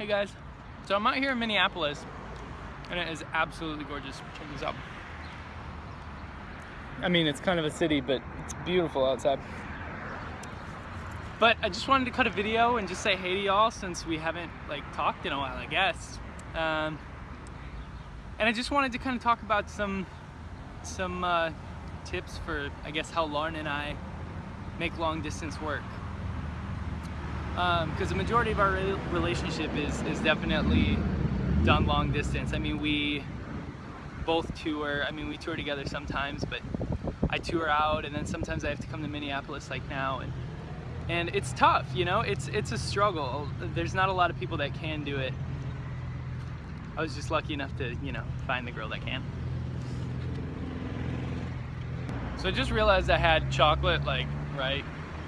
Hey guys, so I'm out here in Minneapolis and it is absolutely gorgeous. Check this out. I mean, it's kind of a city, but it's beautiful outside. But I just wanted to cut a video and just say hey to y'all since we haven't like talked in a while, I guess. Um, and I just wanted to kind of talk about some some uh, tips for, I guess, how Lauren and I make long distance work because um, the majority of our re relationship is, is definitely done long distance. I mean, we both tour. I mean, we tour together sometimes, but I tour out and then sometimes I have to come to Minneapolis like now. And, and it's tough, you know, it's, it's a struggle. There's not a lot of people that can do it. I was just lucky enough to, you know, find the girl that can. So I just realized I had chocolate like right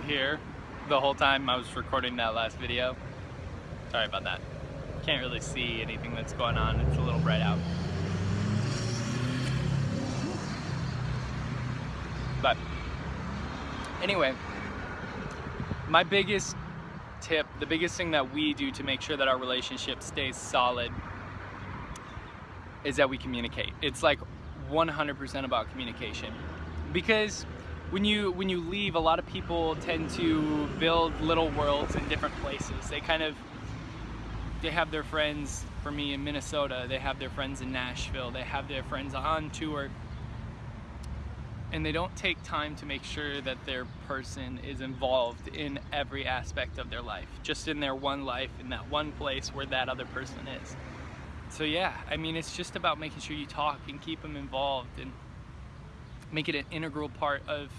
here the whole time I was recording that last video. Sorry about that. Can't really see anything that's going on. It's a little bright out. But anyway, my biggest tip, the biggest thing that we do to make sure that our relationship stays solid is that we communicate. It's like 100% about communication. Because when you when you leave, a lot of people tend to build little worlds in different places. They kind of they have their friends for me in Minnesota, they have their friends in Nashville, they have their friends on tour. And they don't take time to make sure that their person is involved in every aspect of their life, just in their one life, in that one place where that other person is. So yeah, I mean, it's just about making sure you talk and keep them involved and make it an integral part of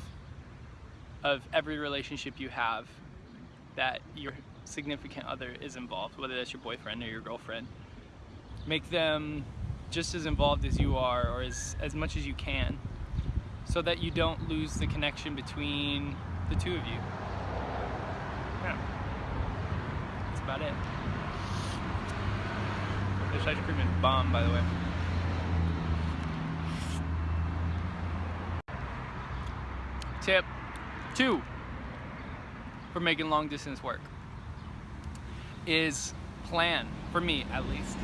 of every relationship you have that your significant other is involved, whether that's your boyfriend or your girlfriend. Make them just as involved as you are or as, as much as you can so that you don't lose the connection between the two of you. Yeah. That's about it. This ice cream is bomb, by the way. Tip two for making long distance work is plan, for me at least.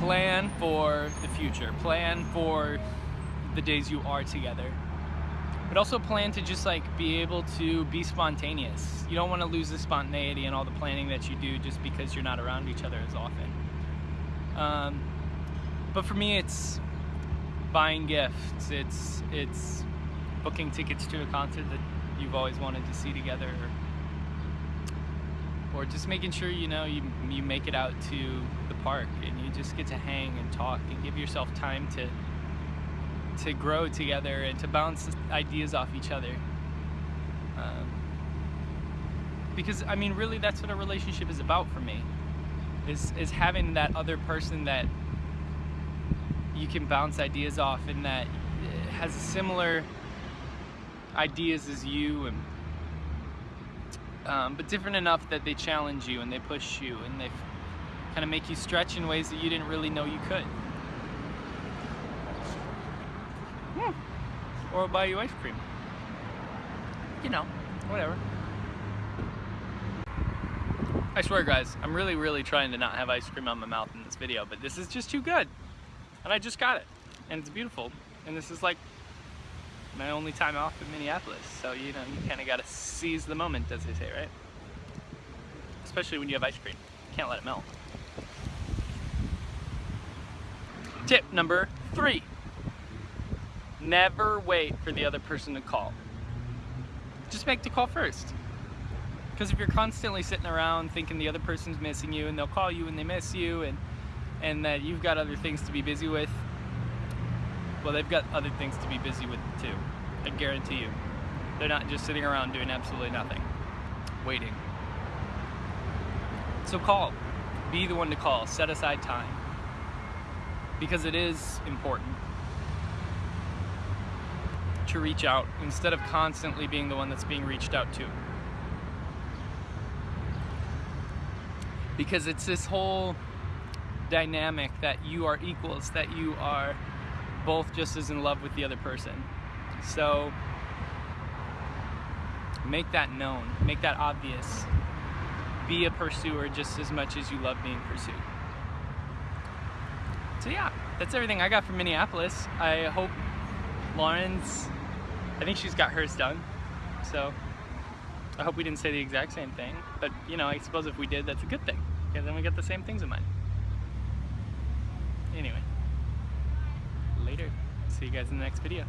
Plan for the future. Plan for the days you are together. But also plan to just like be able to be spontaneous. You don't want to lose the spontaneity and all the planning that you do just because you're not around each other as often. Um, but for me, it's buying gifts. It's it's booking tickets to a concert that you've always wanted to see together? Or, just making sure you know you, you make it out to the park and you just get to hang and talk and give yourself time to to grow together and to bounce ideas off each other. Um, because I mean really that's what a relationship is about for me is is having that other person that you can bounce ideas off and that has a similar ideas as you and um, but different enough that they challenge you and they push you and they kind of make you stretch in ways that you didn't really know you could. Hmm. Or buy you ice cream. You know, whatever. I swear guys, I'm really, really trying to not have ice cream on my mouth in this video, but this is just too good. And I just got it. And it's beautiful. And this is like my only time off in Minneapolis. So, you know, you kind of got to seize the moment, as they say, right? Especially when you have ice cream. Can't let it melt. Tip number three. Never wait for the other person to call. Just make the call first. Because if you're constantly sitting around thinking the other person's missing you and they'll call you and they miss you and, and that you've got other things to be busy with, well, they've got other things to be busy with too. I guarantee you. They're not just sitting around doing absolutely nothing, waiting. So call. Be the one to call. Set aside time. Because it is important to reach out instead of constantly being the one that's being reached out to. Because it's this whole dynamic that you are equals, that you are both just as in love with the other person. So make that known, make that obvious. be a pursuer just as much as you love being pursued. So yeah, that's everything I got from Minneapolis. I hope Lauren's, I think she's got hers done. So I hope we didn't say the exact same thing, but you know, I suppose if we did, that's a good thing, because then we got the same things in mind. Anyway, later. See you guys in the next video.